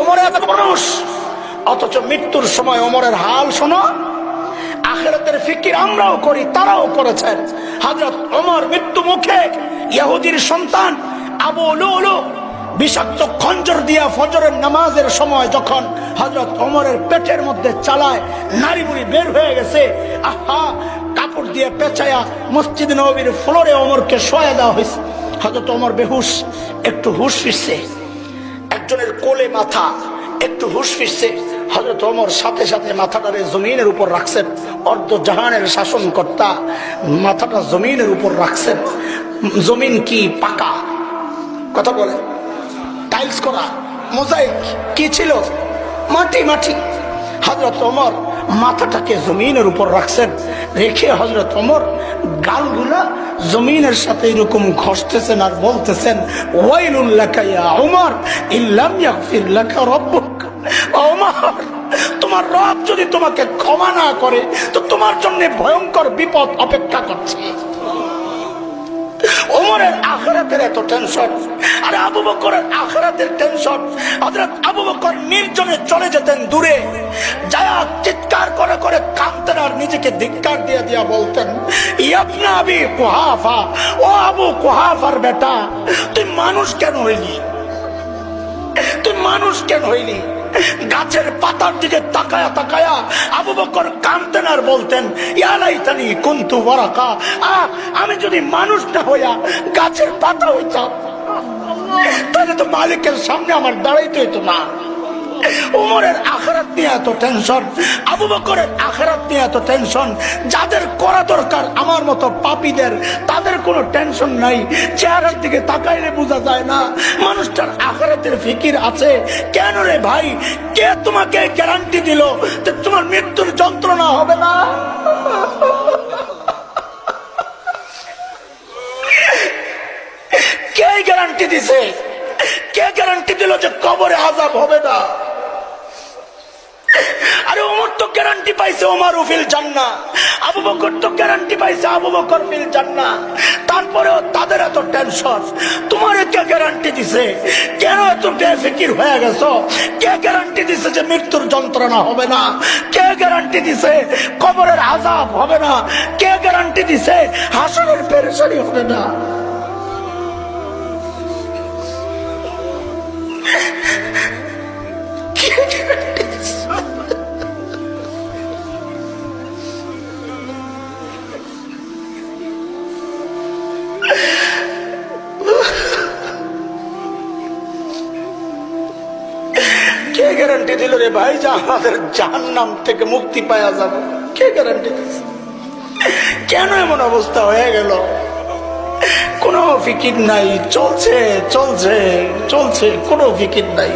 ওমর এত মানুষ। অথচ মৃত্যুর সময় ওমরের হাল শোনো। আখেরাতের ফিকির আমরাও করি, তারাও করেছেন হযরত ওমর মৃত্যু মুখে ইহুদির সন্তান আবু লুলু বিষাক্ত খঞ্জর দিয়া ফজরের নামাজের সময় যখন হজরত ওমরের পেটের মধ্যে চালায় নারী বুড়ি বের হয়ে গেছে, আহা, কাপড় দিয়ে পেঁচায়া মসজিদ নবীর ফ্লোরে ওমরকে শোয়া দেওয়া হয়েছে হজরত ওমর বেহুশ, একটু হুশ ফিরছে একজনের কোলে মাথা। একটু হুশ ফিরছে। হজরত ওমর সাথে সাথে মাথাটারে জমিনের উপর রাখছেন অর্ধ জাহানের শাসনকর্তা মাথাটা জমিনের উপর রাখছেন জমিন কি পাকা? কথা বলে। টাইলস করা। মোজাইক কি ছিল? মাটি মাটি। হজরত ওমর মাথাটাকে জমিনের উপর রাখছেন। রেখে হজরত অমর গালগুলা জমিনের সাথে এরকম ঘষতেছেন আর বলতেছেন তোমার রব যদি তোমাকে ক্ষমা না করে, তো তোমার জন্য ভয়ঙ্কর বিপদ অপেক্ষা করছে। ওমরের আখরাতের এত টেনশন আর আবু বকরের আখরাতের টেনশন হযরত আবু বকর নির্জনে চলে যেতেন দূরে। যায়া চিৎকার করে করে কাঁদতেন আর নিজেকে ধিক্কার দিয়ে দিয়া বলতেন, ইয়াবনা আবি কুহাফা, ও আবু কুহাফার বেটা, তুই মানুষ কেন হইলি? তুই মানুষ কেন হইলি? গাছের পাতার দিকে তাকায়া তাকায়া আবু বকর কানতেন আর বলতেন ইয়ালাইতানি কুন্তু বরাকা আহ, আমি যদি মানুষ না হইয়া গাছের পাতা হইতাম, তাহলে তো মালিকের সামনে আমার দাঁড়াইতে হইতো না। উমরের আখরাত নিয়ে এত টেনশন আবু বকরের আখরাত নিয়ে এত টেনশন যাদের করা দরকার আমার মতো পাপীদের, তাদের কোনো টেনশন নাই। চেহারার দিকে তাকাইলে বোঝা যায় না, মানুষটার আখরাতের ফিকির আছে। কেন রে ভাই? কে তোমাকে গ্যারান্টি দিল যে তোমার মৃত্যুর যন্ত্রণা হবে না? কে গ্যারান্টি দিছে? কে গ্যারান্টি দিল যে কবরে আজাব হবে না? আরে ওমর তো গ্যারান্টি পাইছে ওমর ফিল জান্না আবু বকর তো গ্যারান্টি পাইছে আবু বকর ফিল জান্না তারপরেও তাদের এত টেনশন তোমার কে গ্যারান্টি দিছে? কেন এত বেফিকির হয়ে গেছো? কে গ্যারান্টি দিছে যে মৃত্যুর যন্ত্রণা হবে না? কে গ্যারান্টি দিছে কবরের আজাব হবে না? কে গ্যারান্টি দিছে হাসনের পেরেশানি হবে না? কে গ্যারান্টি দিল রে ভাই? যে, আমাদের জাহান নাম থেকে মুক্তি পাওয়া যাবে। কে গ্যারান্টি দিচ্ছে কেন এমন অবস্থা হয়ে গেল? কোনো ফিকির নাই, চলছে চলছে চলছে, কোনো ফিকির নাই।